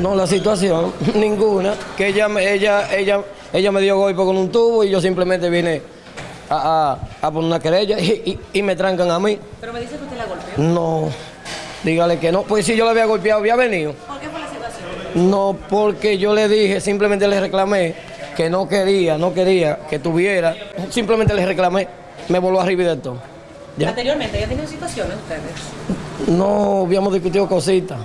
No, la situación, ninguna. Que ella, me- ella, ella, ella me dio golpe con un tubo y yo simplemente vine a, a- a poner una querella y, y- y me trancan a mí. Pero me dice que usted la golpeó. No, dígale que no. Pues si yo la había golpeado, había venido. ¿Por qué fue la situación? No, porque yo le dije, simplemente le reclamé que no quería, no quería que tuviera. Simplemente le reclamé, me voló arriba y de todo. ¿Ya? Anteriormente, ¿ya tenido situaciones ustedes? No habíamos discutido cositas.